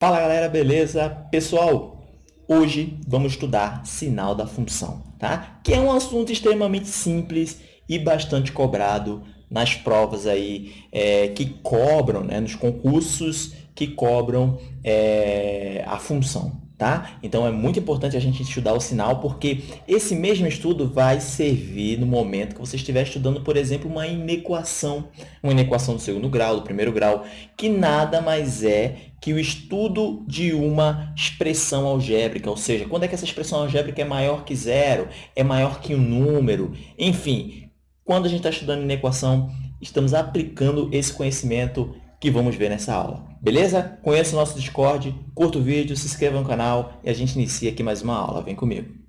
Fala galera, beleza? Pessoal, hoje vamos estudar sinal da função, tá? Que é um assunto extremamente simples e bastante cobrado nas provas aí é, que cobram, né? nos concursos que cobram é, a função, tá? Então, é muito importante a gente estudar o sinal, porque esse mesmo estudo vai servir no momento que você estiver estudando, por exemplo, uma inequação, uma inequação do segundo grau, do primeiro grau, que nada mais é que o estudo de uma expressão algébrica, ou seja, quando é que essa expressão algébrica é maior que zero, é maior que um número, enfim, quando a gente está estudando inequação, estamos aplicando esse conhecimento que vamos ver nessa aula. Beleza? Conheça o nosso Discord, curta o vídeo, se inscreva no canal e a gente inicia aqui mais uma aula. Vem comigo.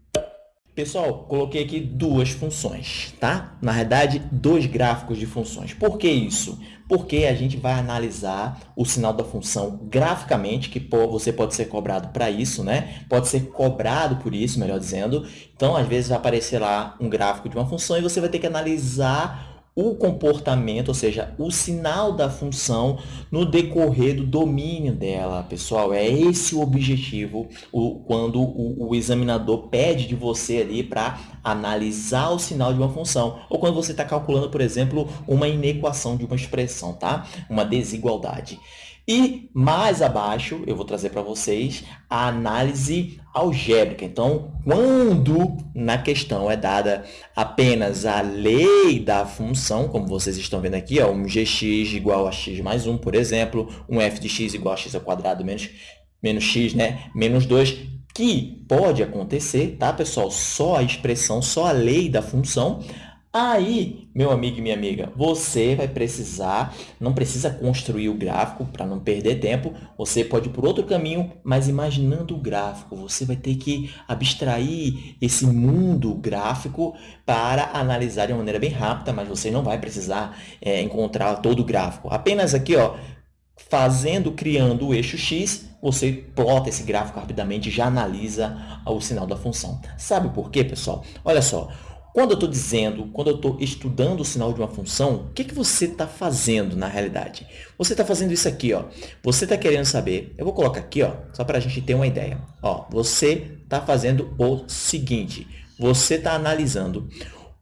Pessoal, coloquei aqui duas funções, tá? Na verdade, dois gráficos de funções. Por que isso? Porque a gente vai analisar o sinal da função graficamente, que você pode ser cobrado para isso, né? Pode ser cobrado por isso, melhor dizendo. Então, às vezes, vai aparecer lá um gráfico de uma função e você vai ter que analisar o comportamento, ou seja, o sinal da função no decorrer do domínio dela, pessoal. É esse o objetivo o, quando o, o examinador pede de você ali para analisar o sinal de uma função. Ou quando você está calculando, por exemplo, uma inequação de uma expressão, tá? Uma desigualdade. E mais abaixo, eu vou trazer para vocês a análise algébrica. Então, quando na questão é dada apenas a lei da função, como vocês estão vendo aqui, ó, um gx igual a x mais 1, por exemplo, um f de x igual a x ao quadrado menos, menos x, né, menos 2, que pode acontecer, tá, pessoal? Só a expressão, só a lei da função, Aí, meu amigo e minha amiga, você vai precisar, não precisa construir o gráfico para não perder tempo, você pode ir por outro caminho, mas imaginando o gráfico, você vai ter que abstrair esse mundo gráfico para analisar de uma maneira bem rápida, mas você não vai precisar é, encontrar todo o gráfico. Apenas aqui, ó, fazendo, criando o eixo x, você plota esse gráfico rapidamente e já analisa o sinal da função. Sabe por quê, pessoal? Olha só, quando eu estou dizendo, quando eu estou estudando o sinal de uma função, o que, que você está fazendo na realidade? Você está fazendo isso aqui, ó. Você está querendo saber, eu vou colocar aqui, ó, só para a gente ter uma ideia. Ó, você está fazendo o seguinte, você está analisando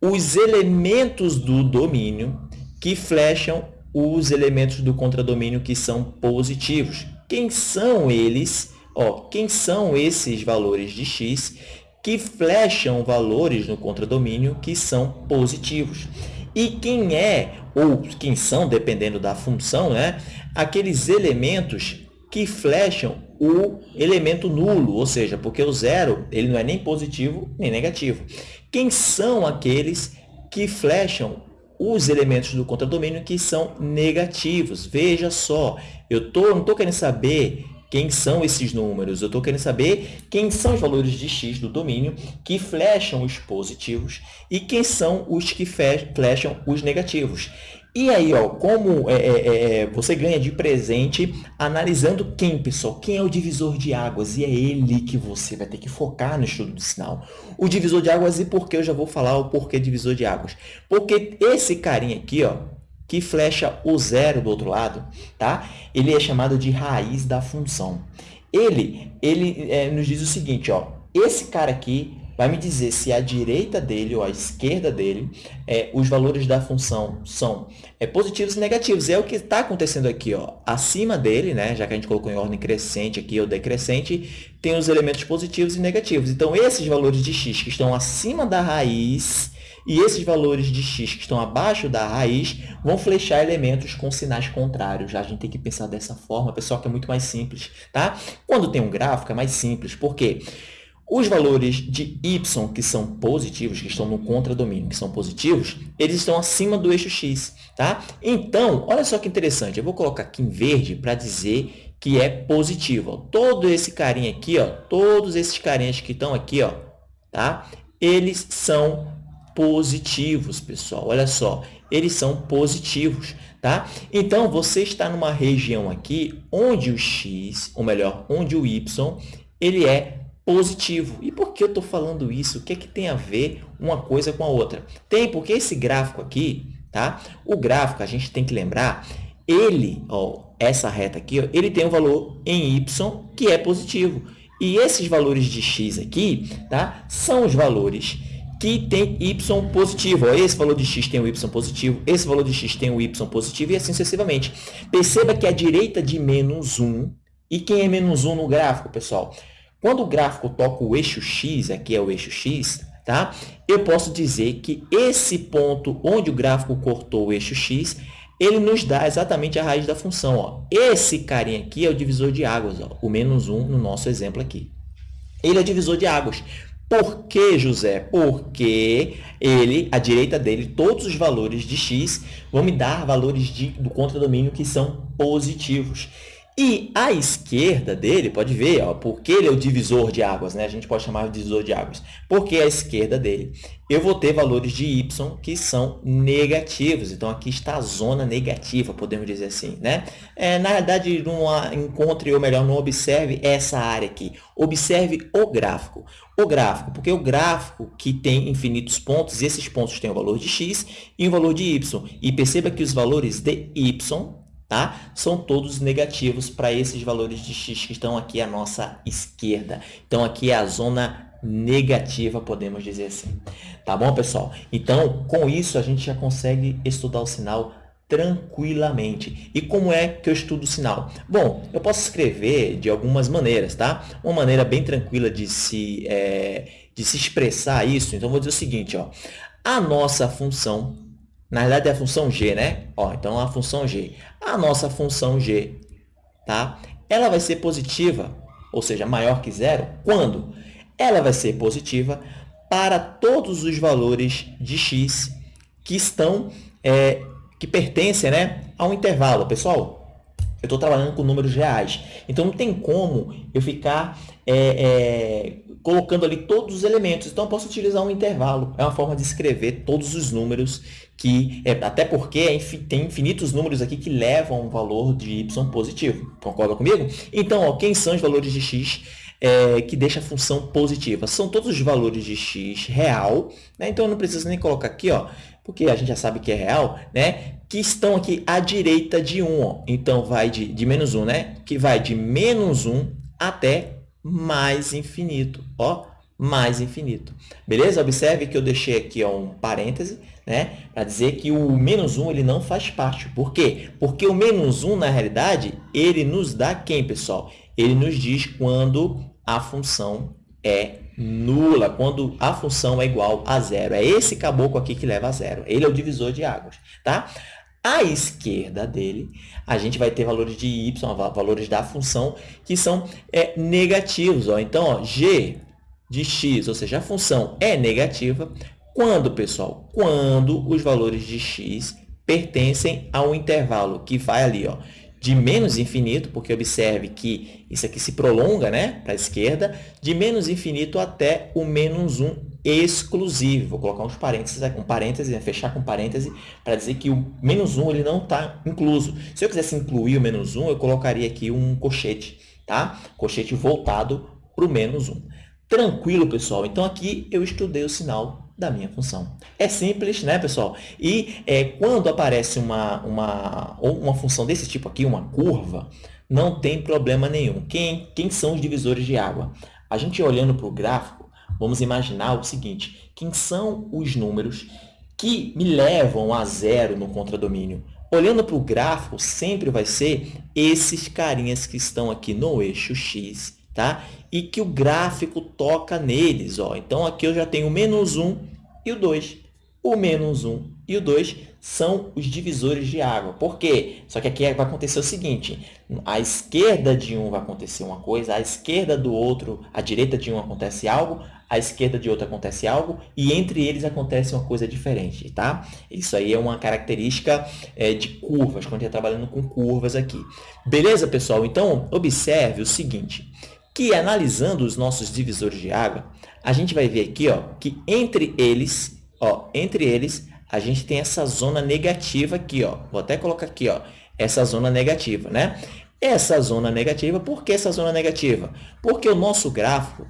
os elementos do domínio que flecham os elementos do contradomínio que são positivos. Quem são eles? Ó, quem são esses valores de x que flecham valores no contradomínio que são positivos. E quem é, ou quem são, dependendo da função, né, aqueles elementos que flecham o elemento nulo, ou seja, porque o zero ele não é nem positivo nem negativo. Quem são aqueles que flecham os elementos do contradomínio que são negativos? Veja só, eu tô, não estou querendo saber quem são esses números? Eu estou querendo saber quem são os valores de x do domínio que flecham os positivos e quem são os que flecham os negativos. E aí, ó, como é, é, é, é, você ganha de presente analisando quem, pessoal? Quem é o divisor de águas? E é ele que você vai ter que focar no estudo do sinal. O divisor de águas e por que eu já vou falar o porquê divisor de águas. Porque esse carinha aqui, ó, que flecha o zero do outro lado, tá? ele é chamado de raiz da função. Ele, ele é, nos diz o seguinte, ó, esse cara aqui vai me dizer se à direita dele ou à esquerda dele é, os valores da função são é, positivos e negativos. É o que está acontecendo aqui. Ó. Acima dele, né, já que a gente colocou em ordem crescente aqui ou decrescente, tem os elementos positivos e negativos. Então, esses valores de x que estão acima da raiz e esses valores de x que estão abaixo da raiz vão flechar elementos com sinais contrários. Já a gente tem que pensar dessa forma, pessoal, que é muito mais simples. Tá? Quando tem um gráfico, é mais simples. Por quê? Os valores de y que são positivos, que estão no contradomínio, que são positivos, eles estão acima do eixo x. Tá? Então, olha só que interessante. Eu vou colocar aqui em verde para dizer que é positivo. Ó. Todo esse carinha aqui, ó, todos esses carinhas que estão aqui, ó, tá? eles são positivos, pessoal. Olha só, eles são positivos, tá? Então, você está numa região aqui onde o x, ou melhor, onde o y, ele é positivo. E por que eu estou falando isso? O que, é que tem a ver uma coisa com a outra? Tem, porque esse gráfico aqui, tá? O gráfico, a gente tem que lembrar, ele, ó, essa reta aqui, ó, ele tem um valor em y que é positivo. E esses valores de x aqui tá, são os valores que tem y positivo. Esse valor de x tem o y positivo, esse valor de x tem o y positivo e assim sucessivamente. Perceba que a direita de menos 1, e quem é menos 1 no gráfico, pessoal? Quando o gráfico toca o eixo x, aqui é o eixo x, tá? eu posso dizer que esse ponto onde o gráfico cortou o eixo x, ele nos dá exatamente a raiz da função. Ó. Esse carinha aqui é o divisor de águas, ó, o menos 1 no nosso exemplo aqui. Ele é divisor de águas. Por que, José? Porque ele, à direita dele, todos os valores de x vão me dar valores de, do contradomínio que são positivos. E à esquerda dele, pode ver, ó, porque ele é o divisor de águas, né? a gente pode chamar de divisor de águas, porque à esquerda dele eu vou ter valores de y que são negativos. Então, aqui está a zona negativa, podemos dizer assim. Né? É, na verdade, não encontre, ou melhor, não observe essa área aqui. Observe o gráfico. O gráfico, porque o gráfico que tem infinitos pontos, esses pontos têm o valor de x e o valor de y. E perceba que os valores de y tá? São todos negativos para esses valores de x que estão aqui à nossa esquerda. Então, aqui é a zona negativa, podemos dizer assim. Tá bom, pessoal? Então, com isso, a gente já consegue estudar o sinal tranquilamente. E como é que eu estudo o sinal? Bom, eu posso escrever de algumas maneiras, tá? Uma maneira bem tranquila de se, é, de se expressar isso, então vou dizer o seguinte, ó. A nossa função na verdade, é a função g, né? Ó, então, a função g. A nossa função g, tá? Ela vai ser positiva, ou seja, maior que zero, quando? Ela vai ser positiva para todos os valores de x que estão, é, que pertencem né, a um intervalo. Pessoal, eu estou trabalhando com números reais. Então, não tem como eu ficar é, é, colocando ali todos os elementos. Então, eu posso utilizar um intervalo. É uma forma de escrever todos os números que é, até porque é tem infinitos números aqui que levam um valor de y positivo. Concorda comigo? Então, ó, quem são os valores de x é, que deixa a função positiva? São todos os valores de x real, né? então eu não preciso nem colocar aqui, ó, porque a gente já sabe que é real, né? Que estão aqui à direita de 1. Ó. Então, vai de, de menos 1, né? que vai de menos 1 até mais infinito. Ó, mais infinito. Beleza? Observe que eu deixei aqui ó, um parêntese, né? Para dizer que o menos 1 ele não faz parte. Por quê? Porque o menos 1, na realidade, ele nos dá quem, pessoal? Ele nos diz quando a função é nula, quando a função é igual a zero. É esse caboclo aqui que leva a zero. Ele é o divisor de águas, tá? À esquerda dele, a gente vai ter valores de y, valores da função, que são é, negativos. Ó. Então, ó, g de x, ou seja, a função é negativa, quando, pessoal? Quando os valores de x pertencem ao intervalo que vai ali, ó, de menos infinito, porque observe que isso aqui se prolonga né, para a esquerda, de menos infinito até o menos 1 exclusivo. Vou colocar uns parênteses, um parêntese, né, fechar com parêntese, para dizer que o menos 1 ele não está incluso. Se eu quisesse incluir o menos 1, eu colocaria aqui um colchete, tá? Colchete voltado para o menos 1. Tranquilo, pessoal? Então, aqui eu estudei o sinal da minha função. É simples, né, pessoal? E é, quando aparece uma, uma, uma função desse tipo aqui, uma curva, não tem problema nenhum. Quem, quem são os divisores de água? A gente olhando para o gráfico, vamos imaginar o seguinte, quem são os números que me levam a zero no contradomínio? Olhando para o gráfico, sempre vai ser esses carinhas que estão aqui no eixo x tá? E que o gráfico toca neles, ó. Então, aqui eu já tenho o menos 1 e o 2. O menos 1 e o 2 são os divisores de água. Por quê? Só que aqui vai acontecer o seguinte, à esquerda de um vai acontecer uma coisa, à esquerda do outro, à direita de um acontece algo, à esquerda de outro acontece algo, e entre eles acontece uma coisa diferente, tá? Isso aí é uma característica é, de curvas, quando a gente está trabalhando com curvas aqui. Beleza, pessoal? Então, observe o seguinte, que analisando os nossos divisores de água, a gente vai ver aqui ó, que entre eles, ó, entre eles, a gente tem essa zona negativa aqui. Ó. Vou até colocar aqui ó, essa zona negativa. Né? Essa zona negativa, por que essa zona negativa? Porque o nosso gráfico,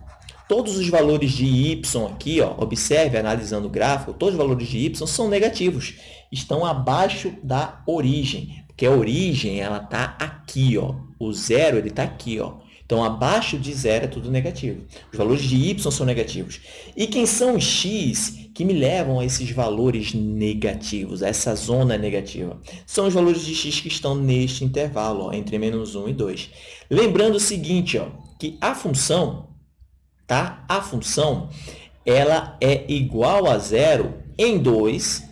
todos os valores de y aqui, ó, observe, analisando o gráfico, todos os valores de y são negativos, estão abaixo da origem Porque a origem, ela está aqui, ó. O zero, está aqui, ó. Então, abaixo de zero é tudo negativo. Os valores de y são negativos. E quem são os x que me levam a esses valores negativos, a essa zona negativa? São os valores de x que estão neste intervalo, ó, entre menos 1 e 2. Lembrando o seguinte, ó, que a função, tá? a função ela é igual a zero em 2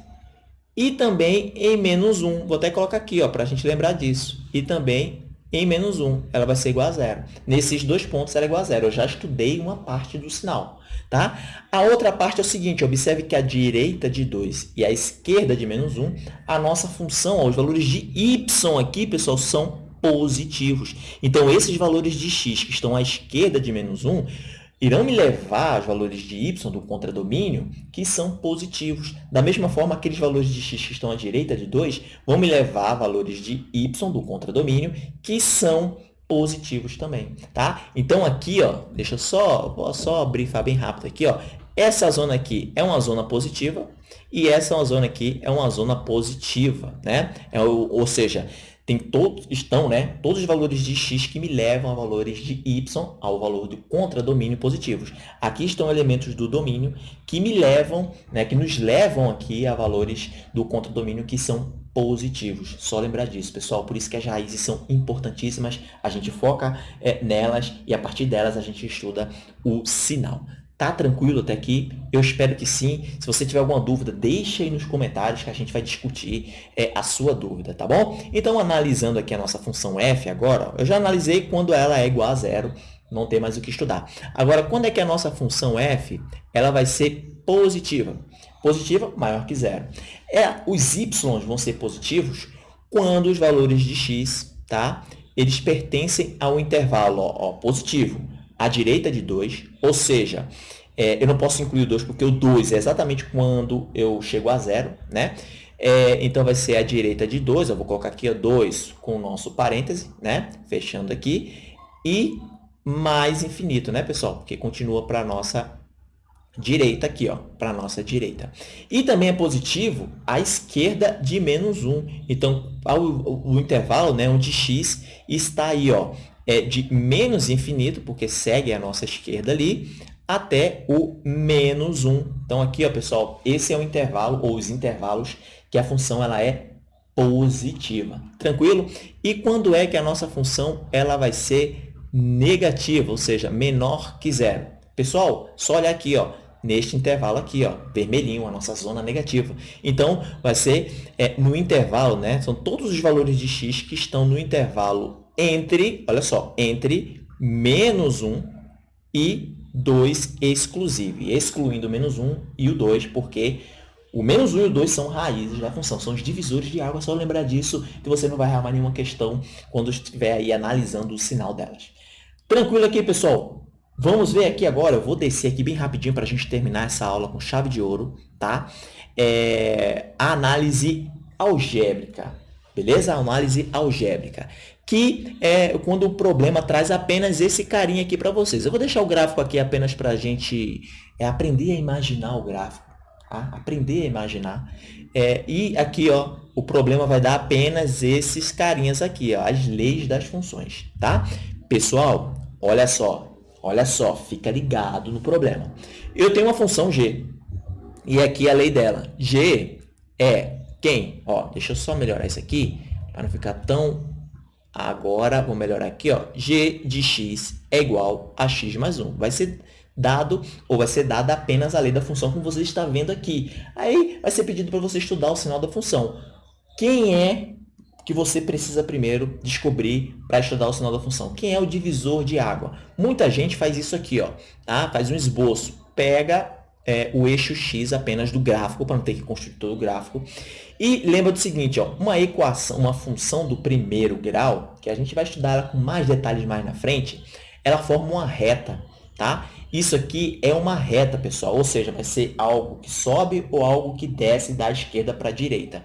e também em menos 1. Vou até colocar aqui para a gente lembrar disso. E também em menos 1, ela vai ser igual a zero. Nesses dois pontos, ela é igual a zero. Eu já estudei uma parte do sinal. Tá? A outra parte é o seguinte, observe que a direita de 2 e a esquerda de menos 1, a nossa função, ó, os valores de y aqui, pessoal, são positivos. Então, esses valores de x que estão à esquerda de menos 1 irão me levar aos valores de y do contradomínio que são positivos. Da mesma forma, aqueles valores de x que estão à direita de 2 vão me levar a valores de y do contradomínio que são positivos também, tá? Então, aqui, ó, deixa eu só, vou só brifar bem rápido aqui, ó. Essa zona aqui é uma zona positiva e essa zona aqui é uma zona positiva, né? É, ou, ou seja, tem todos, estão né, todos os valores de x que me levam a valores de y, ao valor do contradomínio positivos. Aqui estão elementos do domínio que me levam, né, que nos levam aqui a valores do contradomínio que são positivos. Só lembrar disso, pessoal. Por isso que as raízes são importantíssimas. A gente foca é, nelas e, a partir delas, a gente estuda o sinal. Tá tranquilo até aqui? Eu espero que sim. Se você tiver alguma dúvida, deixe aí nos comentários que a gente vai discutir é, a sua dúvida, tá bom? Então, analisando aqui a nossa função f agora, eu já analisei quando ela é igual a zero, não tem mais o que estudar. Agora, quando é que a nossa função f ela vai ser positiva? Positiva maior que zero. É, os y vão ser positivos quando os valores de x tá? eles pertencem ao intervalo ó, ó, positivo à direita de 2, ou seja, é, eu não posso incluir o 2 porque o 2 é exatamente quando eu chego a zero, né? É, então, vai ser à direita de 2, eu vou colocar aqui 2 com o nosso parêntese, né? Fechando aqui, e mais infinito, né, pessoal? Porque continua para a nossa direita aqui, ó, para a nossa direita. E também é positivo à esquerda de menos 1. Então, o intervalo, né, onde x está aí, ó, é de menos infinito, porque segue a nossa esquerda ali, até o menos 1. Então, aqui, ó, pessoal, esse é o intervalo, ou os intervalos, que a função ela é positiva. Tranquilo? E quando é que a nossa função ela vai ser negativa, ou seja, menor que zero? Pessoal, só olhar aqui, ó, neste intervalo aqui, ó, vermelhinho, a nossa zona negativa. Então, vai ser é, no intervalo, né? São todos os valores de x que estão no intervalo entre, olha só, entre menos 1 e 2 exclusivo, excluindo o menos 1 e o 2, porque o menos 1 e o 2 são raízes da função, são os divisores de água, só lembrar disso que você não vai arrumar nenhuma questão quando estiver aí analisando o sinal delas. Tranquilo aqui, pessoal? Vamos ver aqui agora, eu vou descer aqui bem rapidinho para a gente terminar essa aula com chave de ouro, tá? É, a análise algébrica, beleza? A análise algébrica que é quando o problema traz apenas esse carinha aqui para vocês. Eu vou deixar o gráfico aqui apenas para a gente é, aprender a imaginar o gráfico. Tá? Aprender a imaginar. É, e aqui, ó, o problema vai dar apenas esses carinhas aqui, ó, as leis das funções. Tá? Pessoal, olha só. Olha só, fica ligado no problema. Eu tenho uma função g. E aqui é a lei dela. g é quem? Ó, deixa eu só melhorar isso aqui para não ficar tão Agora, vou melhorar aqui, ó, g de x é igual a x mais 1. Vai ser dado ou vai ser dada apenas a lei da função, como você está vendo aqui. Aí, vai ser pedido para você estudar o sinal da função. Quem é que você precisa primeiro descobrir para estudar o sinal da função? Quem é o divisor de água? Muita gente faz isso aqui, ó, tá? faz um esboço. Pega é, o eixo x apenas do gráfico, para não ter que construir todo o gráfico. E lembra do seguinte, ó, uma equação, uma função do primeiro grau, que a gente vai estudar ela com mais detalhes mais na frente, ela forma uma reta, tá? Isso aqui é uma reta, pessoal, ou seja, vai ser algo que sobe ou algo que desce da esquerda para a direita.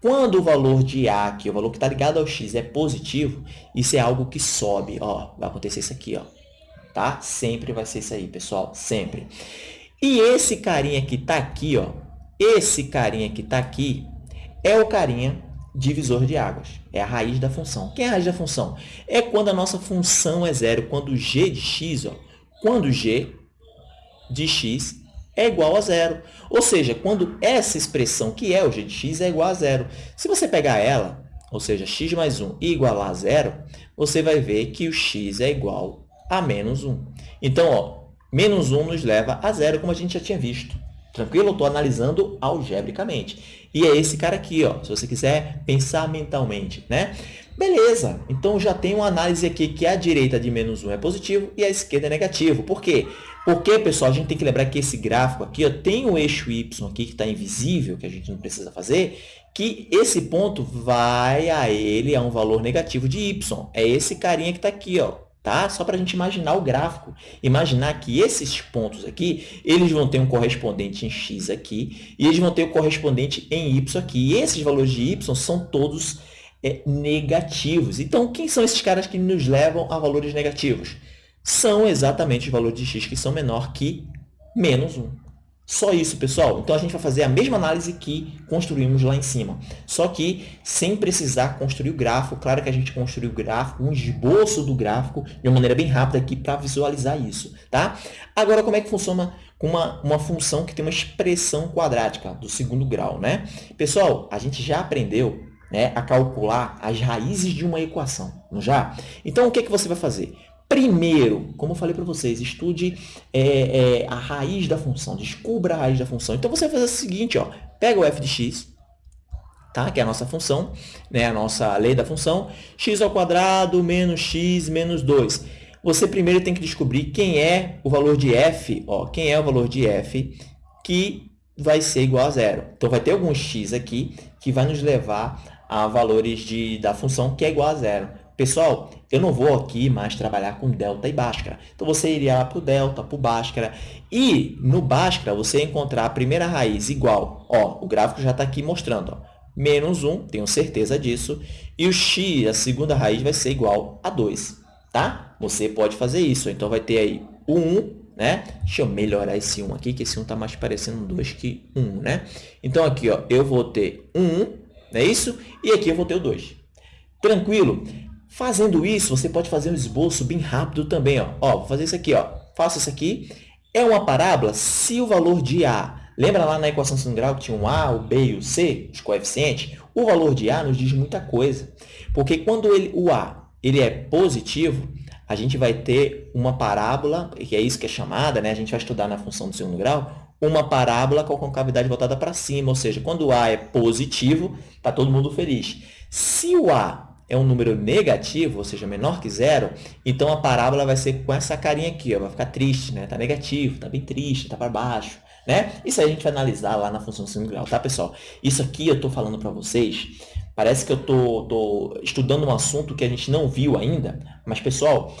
Quando o valor de A, aqui, o valor que está ligado ao x, é positivo, isso é algo que sobe. Ó, vai acontecer isso aqui, ó, tá? Sempre vai ser isso aí, pessoal, sempre. E esse carinha que está aqui, ó, esse carinha que está aqui, é o carinha divisor de águas, é a raiz da função. Quem é a raiz da função? É quando a nossa função é zero, quando g de x, ó, quando g de x é igual a zero. Ou seja, quando essa expressão, que é o g de x, é igual a zero. Se você pegar ela, ou seja, x mais 1 e igualar a zero, você vai ver que o x é igual a menos 1. Então, ó, menos 1 nos leva a zero, como a gente já tinha visto. Tranquilo? Estou analisando algebricamente. E é esse cara aqui, ó, se você quiser pensar mentalmente, né? Beleza, então já tem uma análise aqui que a direita de menos 1 é positivo e a esquerda é negativo. Por quê? Porque, pessoal, a gente tem que lembrar que esse gráfico aqui ó, tem o eixo y aqui que está invisível, que a gente não precisa fazer, que esse ponto vai a ele a um valor negativo de y. É esse carinha que está aqui, ó, tá? Só para a gente imaginar o gráfico. Imaginar que esses pontos aqui, eles vão ter um correspondente em x aqui, e eles vão ter o um correspondente em y aqui. E esses valores de y são todos é, negativos. Então, quem são esses caras que nos levam a valores negativos? São exatamente os valores de x que são menor que menos 1. Só isso, pessoal. Então, a gente vai fazer a mesma análise que construímos lá em cima. Só que sem precisar construir o gráfico. Claro que a gente construiu o gráfico, um esboço do gráfico, de uma maneira bem rápida aqui para visualizar isso. Tá? Agora, como é que funciona com uma, uma função que tem uma expressão quadrática do segundo grau? Né? Pessoal, a gente já aprendeu né, a calcular as raízes de uma equação, não já? Então, o que, é que você vai fazer? Primeiro, como eu falei para vocês, estude é, é, a raiz da função, descubra a raiz da função. Então, você vai fazer o seguinte, ó, pega o f de x, tá? que é a nossa função, né? a nossa lei da função, x ao quadrado menos x menos 2. Você primeiro tem que descobrir quem é o valor de f, ó, quem é o valor de f que vai ser igual a zero. Então, vai ter algum x aqui que vai nos levar a valores de, da função que é igual a zero. Pessoal, eu não vou aqui mais trabalhar com delta e bhaskara. Então, você iria lá para o delta, para o bhaskara. E no bhaskara, você ia encontrar a primeira raiz igual. Ó, o gráfico já está aqui mostrando. Ó, menos 1, tenho certeza disso. E o x, a segunda raiz, vai ser igual a 2. Tá? Você pode fazer isso. Então, vai ter aí o 1, né? Deixa eu melhorar esse 1 aqui, que esse 1 está mais parecendo um 2 que 1, né? Então, aqui, ó, eu vou ter 1, não é isso? E aqui eu vou ter o 2. Tranquilo? Fazendo isso, você pode fazer um esboço bem rápido também. Ó. Ó, vou fazer isso aqui. Ó. Faça isso aqui. É uma parábola se o valor de A... Lembra lá na equação segundo grau que tinha um A, o B e o C, os coeficientes? O valor de A nos diz muita coisa. Porque quando ele, o A ele é positivo, a gente vai ter uma parábola, que é isso que é chamada, né? a gente vai estudar na função do segundo grau, uma parábola com a concavidade voltada para cima, ou seja, quando o A é positivo, está todo mundo feliz. Se o A é um número negativo, ou seja, menor que zero, então a parábola vai ser com essa carinha aqui, ó, vai ficar triste, né? Tá negativo, tá bem triste, tá para baixo, né? Isso a gente vai analisar lá na função segundo grau, tá, pessoal? Isso aqui eu estou falando para vocês, parece que eu tô, tô estudando um assunto que a gente não viu ainda, mas, pessoal,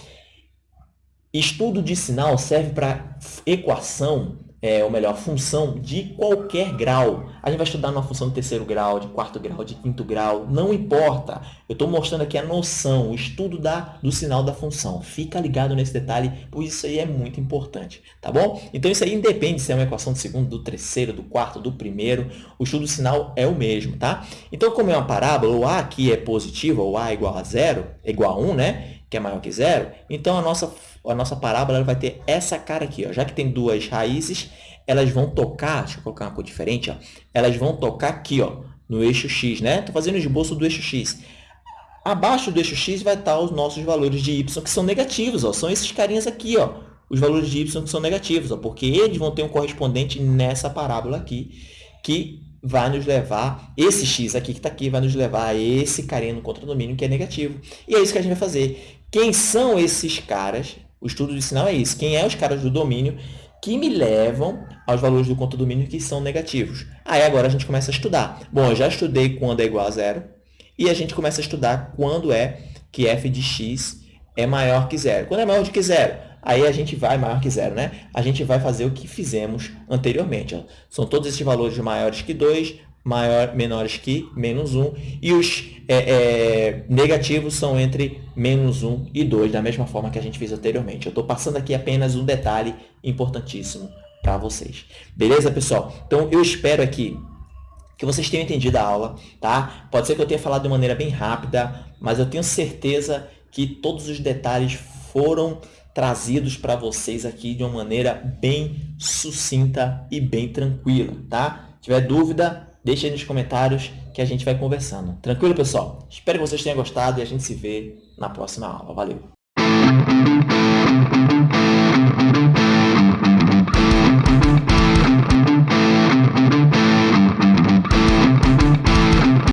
estudo de sinal serve para equação é, ou melhor, função de qualquer grau. A gente vai estudar uma função de terceiro grau, de quarto grau, de quinto grau, não importa. Eu estou mostrando aqui a noção, o estudo da, do sinal da função. Fica ligado nesse detalhe, pois isso aí é muito importante, tá bom? Então, isso aí independe se é uma equação do segundo, do terceiro, do quarto, do primeiro. O estudo do sinal é o mesmo, tá? Então, como é uma parábola, o A aqui é positivo, ou A é igual a zero, é igual a 1, né? Que é maior que zero. Então, a nossa a nossa parábola vai ter essa cara aqui. Ó. Já que tem duas raízes, elas vão tocar, deixa eu colocar uma cor diferente, ó, elas vão tocar aqui ó, no eixo x. Né? Estou fazendo o esboço do eixo x. Abaixo do eixo x vai estar os nossos valores de y, que são negativos. Ó. São esses carinhas aqui, ó, os valores de y que são negativos, ó, porque eles vão ter um correspondente nessa parábola aqui, que vai nos levar, esse x aqui que está aqui, vai nos levar a esse carinha no contradomínio que é negativo. E é isso que a gente vai fazer. Quem são esses caras? O estudo de sinal é isso. Quem é os caras do domínio que me levam aos valores do contra-domínio que são negativos. Aí agora a gente começa a estudar. Bom, eu já estudei quando é igual a zero e a gente começa a estudar quando é que f de x é maior que zero. Quando é maior do que zero, aí a gente vai maior que zero, né? A gente vai fazer o que fizemos anteriormente. Ó. São todos esses valores maiores que 2, maior, menores que menos 1, e os é, é, negativos são entre menos 1 e 2, da mesma forma que a gente fez anteriormente. Eu estou passando aqui apenas um detalhe importantíssimo para vocês. Beleza, pessoal? Então, eu espero aqui que vocês tenham entendido a aula, tá? Pode ser que eu tenha falado de maneira bem rápida, mas eu tenho certeza que todos os detalhes foram trazidos para vocês aqui de uma maneira bem sucinta e bem tranquila, tá? Se tiver dúvida, deixe aí nos comentários que a gente vai conversando. Tranquilo, pessoal? Espero que vocês tenham gostado e a gente se vê na próxima aula. Valeu!